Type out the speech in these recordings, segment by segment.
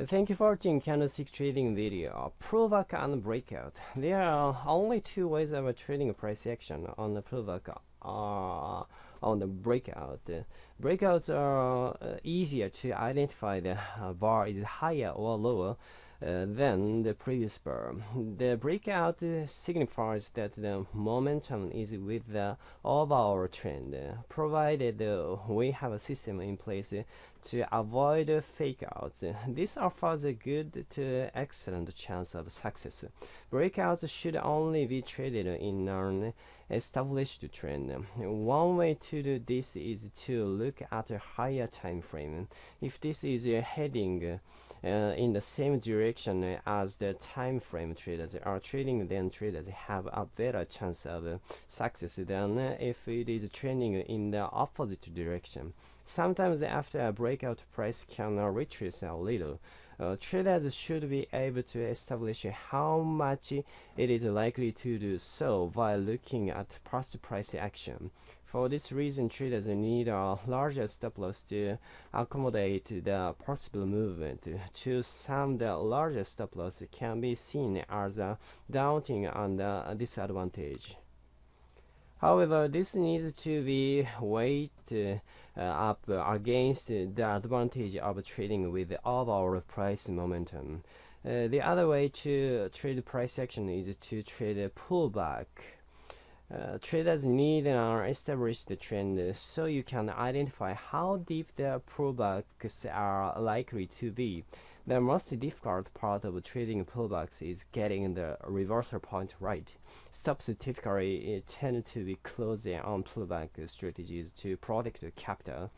Thank you for watching candlestick trading video. Pullback and breakout. There are only two ways of trading price action on the pullback uh, on the breakout. Breakouts are uh, easier to identify the uh, bar is higher or lower Uh, than the previous bar. The breakout signifies that the momentum is with the overall trend, provided we have a system in place to avoid fake outs. This offers a good to excellent chance of success. Breakouts should only be traded in an established trend. One way to do this is to look at a higher time frame. If this is a heading uh, in the same direction as the time frame traders are trading, then traders have a better chance of success than if it is trending in the opposite direction. Sometimes after a breakout price can retrace a little. Uh, traders should be able to establish how much it is likely to do so by looking at past price action. For this reason, traders need a larger stop loss to accommodate the possible movement. To some, the larger stop loss can be seen as a daunting and a disadvantage. However, this needs to be weighed uh, up against the advantage of trading with overall price momentum. Uh, the other way to trade price action is to trade a pullback. Uh, traders need an established trend so you can identify how deep the pullbacks are likely to be. The most difficult part of trading pullbacks is getting the reversal point right. Stops typically tend to be closing on pullback strategies to protect capital.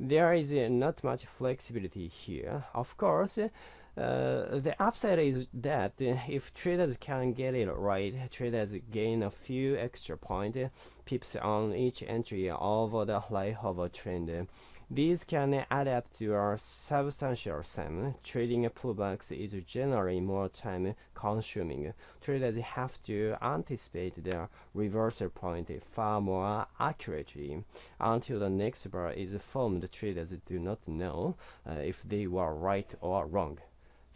There is uh, not much flexibility here. Of course, uh, the upside is that uh, if traders can get it right, traders gain a few extra point uh, pips on each entry over the life of a trend. These can add up to a substantial sum. Trading pullbacks is generally more time consuming. Traders have to anticipate the reversal point far more accurately. Until the next bar is formed, traders do not know uh, if they were right or wrong.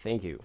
Thank you.